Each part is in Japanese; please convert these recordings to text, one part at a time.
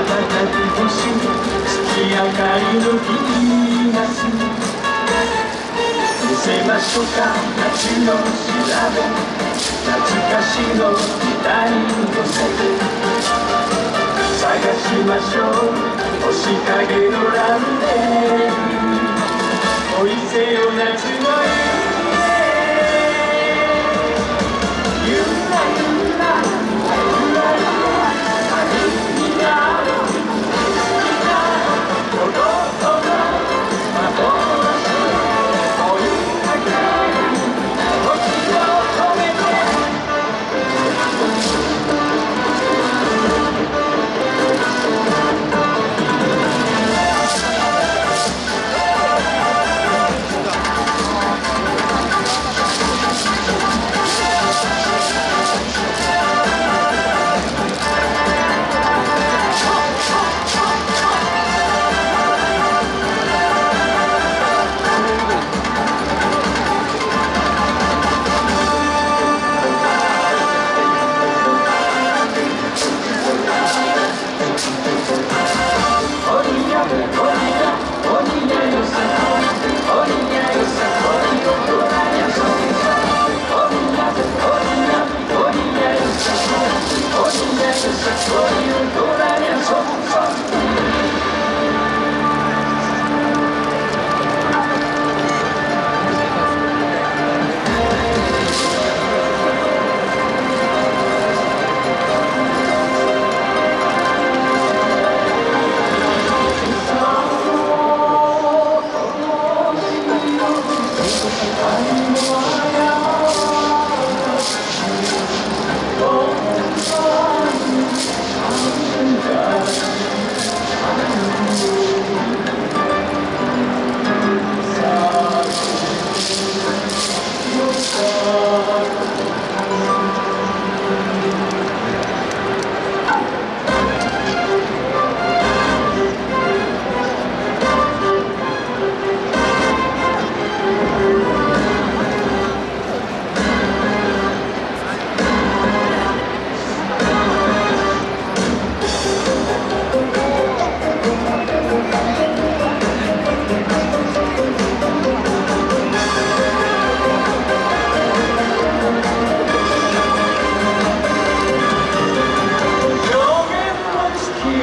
瞬く星月明かりのヴィーナス見せましょうか夏の調べ懐かしの時代に乗せて探しましょう。星影のランデー恋せよ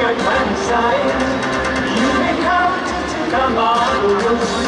at one side. You to come on the tomorrow.